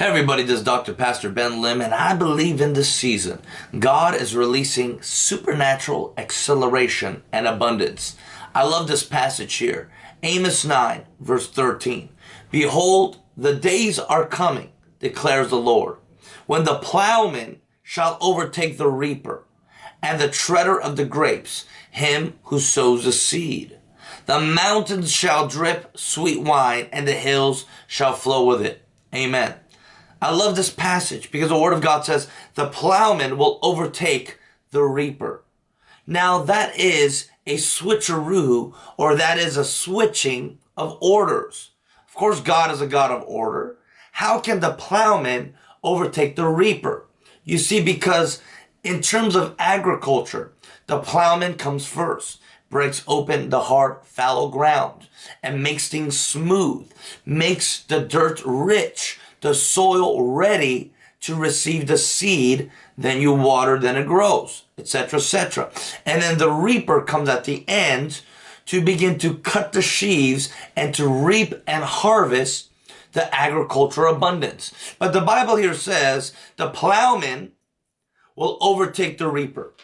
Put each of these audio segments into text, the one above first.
Hey everybody, this is Dr. Pastor Ben Lim, and I believe in this season, God is releasing supernatural acceleration and abundance. I love this passage here. Amos 9, verse 13. Behold, the days are coming, declares the Lord, when the plowman shall overtake the reaper, and the treader of the grapes, him who sows the seed. The mountains shall drip sweet wine, and the hills shall flow with it. Amen. I love this passage because the Word of God says the plowman will overtake the reaper. Now that is a switcheroo or that is a switching of orders. Of course, God is a God of order. How can the plowman overtake the reaper? You see, because in terms of agriculture, the plowman comes first, breaks open the hard, fallow ground, and makes things smooth, makes the dirt rich, the soil ready to receive the seed, then you water, then it grows, etc., etc. And then the reaper comes at the end to begin to cut the sheaves and to reap and harvest the agriculture abundance. But the Bible here says the plowman will overtake the reaper,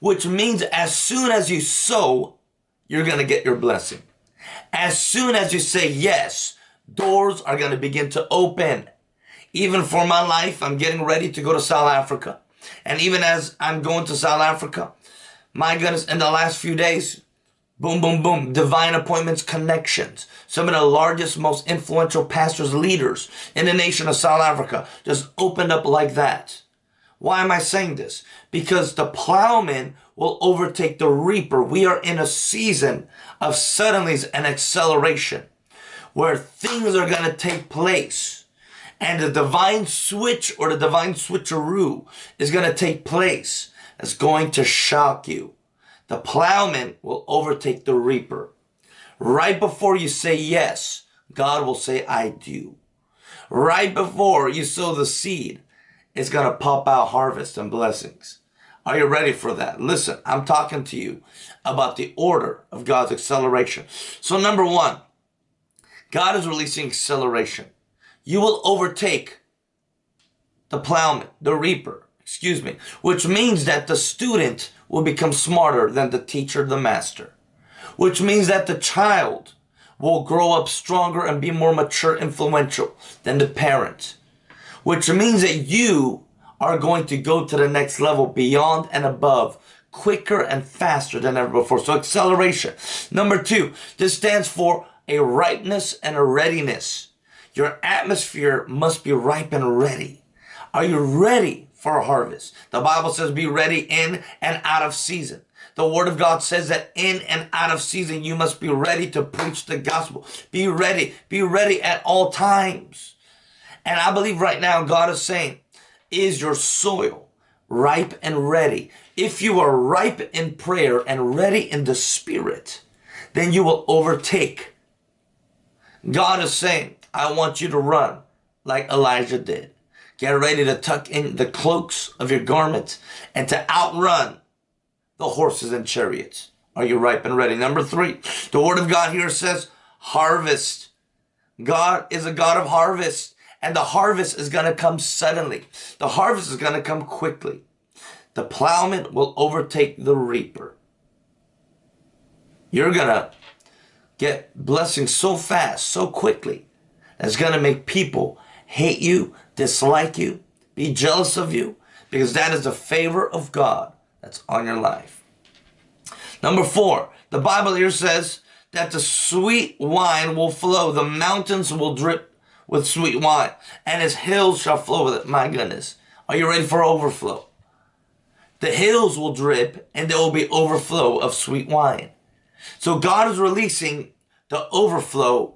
which means as soon as you sow, you're going to get your blessing. As soon as you say yes, doors are going to begin to open. Even for my life, I'm getting ready to go to South Africa. And even as I'm going to South Africa, my goodness, in the last few days, boom, boom, boom, divine appointments, connections. Some of the largest, most influential pastors, leaders in the nation of South Africa just opened up like that. Why am I saying this? Because the plowman will overtake the reaper. We are in a season of suddenlies and acceleration where things are going to take place and the divine switch or the divine switcheroo is going to take place. It's going to shock you. The plowman will overtake the reaper. Right before you say yes, God will say, I do. Right before you sow the seed, it's going to pop out harvest and blessings. Are you ready for that? Listen, I'm talking to you about the order of God's acceleration. So number one, God is releasing acceleration. You will overtake the plowman, the reaper, excuse me, which means that the student will become smarter than the teacher, the master, which means that the child will grow up stronger and be more mature, influential than the parent, which means that you are going to go to the next level beyond and above quicker and faster than ever before. So acceleration. Number two, this stands for a ripeness and a readiness. Your atmosphere must be ripe and ready. Are you ready for a harvest? The Bible says be ready in and out of season. The word of God says that in and out of season, you must be ready to preach the gospel. Be ready. Be ready at all times. And I believe right now God is saying, is your soil ripe and ready? If you are ripe in prayer and ready in the spirit, then you will overtake God is saying, I want you to run like Elijah did. Get ready to tuck in the cloaks of your garments and to outrun the horses and chariots. Are you ripe and ready? Number three, the word of God here says harvest. God is a God of harvest and the harvest is going to come suddenly. The harvest is going to come quickly. The plowman will overtake the reaper. You're going to get blessings so fast, so quickly, that's going to make people hate you, dislike you, be jealous of you, because that is the favor of God that's on your life. Number four, the Bible here says that the sweet wine will flow, the mountains will drip with sweet wine, and his hills shall flow with it. My goodness. Are you ready for overflow? The hills will drip, and there will be overflow of sweet wine. So God is releasing the overflow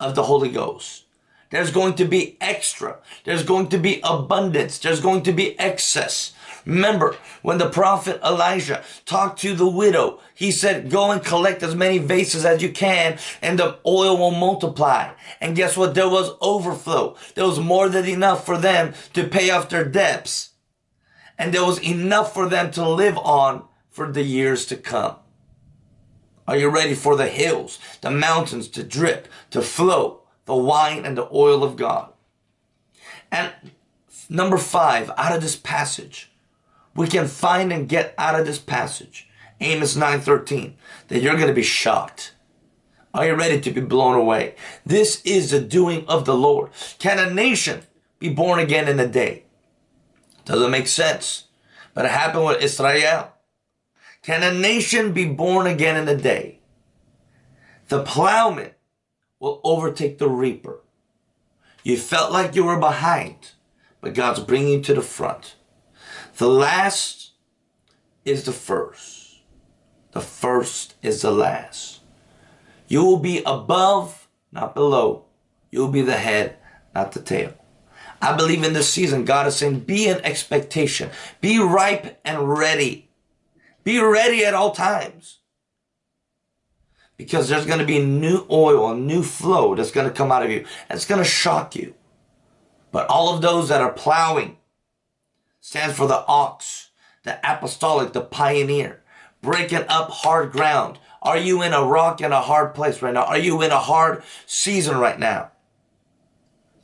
of the Holy Ghost. There's going to be extra. There's going to be abundance. There's going to be excess. Remember, when the prophet Elijah talked to the widow, he said, go and collect as many vases as you can and the oil will multiply. And guess what? There was overflow. There was more than enough for them to pay off their debts. And there was enough for them to live on for the years to come. Are you ready for the hills, the mountains to drip, to flow, the wine and the oil of God? And number five, out of this passage, we can find and get out of this passage, Amos 9.13, that you're going to be shocked. Are you ready to be blown away? This is the doing of the Lord. Can a nation be born again in a day? Doesn't make sense. But it happened with Israel. Can a nation be born again in a day? The plowman will overtake the reaper. You felt like you were behind, but God's bringing you to the front. The last is the first. The first is the last. You will be above, not below. You will be the head, not the tail. I believe in this season, God is saying, be in expectation. Be ripe and ready. Be ready at all times. Because there's going to be new oil, a new flow that's going to come out of you. And it's going to shock you. But all of those that are plowing stands for the ox, the apostolic, the pioneer, breaking up hard ground. Are you in a rock and a hard place right now? Are you in a hard season right now?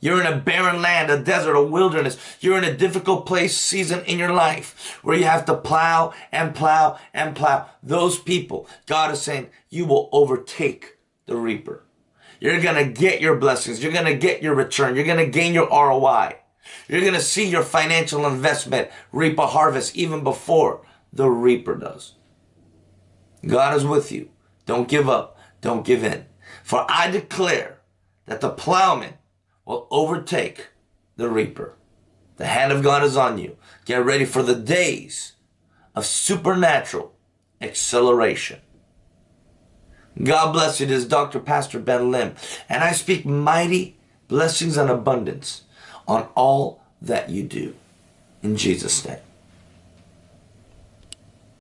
You're in a barren land, a desert, a wilderness. You're in a difficult place, season in your life where you have to plow and plow and plow. Those people, God is saying, you will overtake the reaper. You're going to get your blessings. You're going to get your return. You're going to gain your ROI. You're going to see your financial investment reap a harvest even before the reaper does. God is with you. Don't give up. Don't give in. For I declare that the plowman will overtake the reaper. The hand of God is on you. Get ready for the days of supernatural acceleration. God bless you. This is Dr. Pastor Ben Lim, and I speak mighty blessings and abundance on all that you do. In Jesus' name.